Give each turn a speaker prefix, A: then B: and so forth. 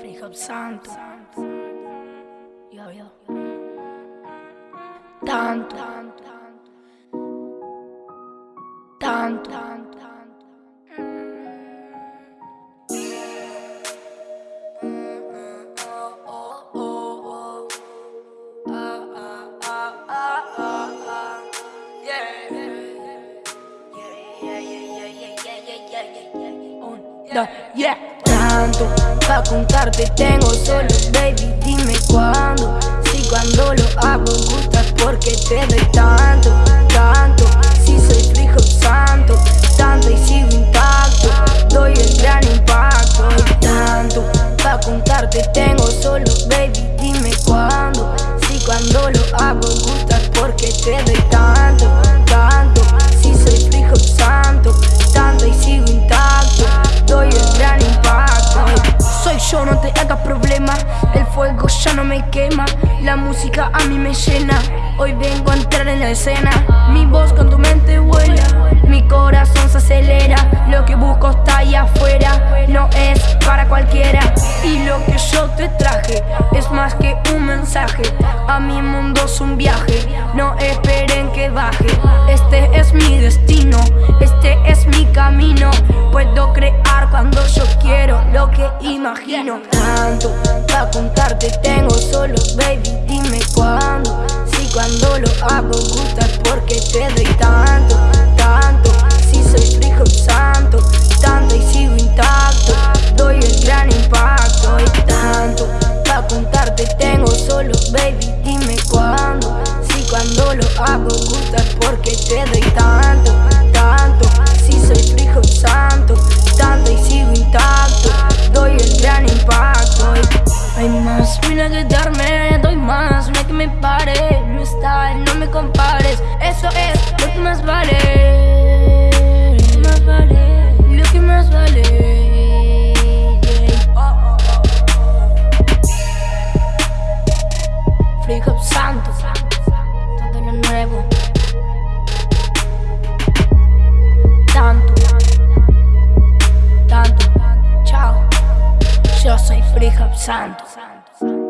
A: Free Santo. Yo, yo. Tanto. Tanto. Yeah, tanto pa' contarte tengo solo, baby, dime cuándo. Si cuando lo hago gustas porque te doy tanto. La música a mí me llena. Hoy vengo a entrar en la escena. Mi voz con tu mente vuela. Mi corazón se acelera. Lo que busco está ahí afuera. No es para cualquiera. Y lo que yo te traje es más que un mensaje. A mi mundo es un viaje. No esperen que baje. Este es mi destino. Lo que imagino. Tanto pa' contarte tengo solo, baby, dime cuándo. Si cuando lo hago gustas porque te doy tanto, tanto. Si soy frijo santo, tanto y sigo intacto, doy el gran impacto. Y tanto pa' contarte tengo solo, baby, dime cuándo. Si cuando lo hago gustas porque te doy tanto, tanto. Si soy frijo santo, mira que darme, doy más, no hay que me pare. No está, no me compares, eso es lo que más vale. Lo que más vale, lo que más vale. Free Hop Santos, todo lo nuevo. Tanto, tanto, chao. Yo soy Free Hop Santos.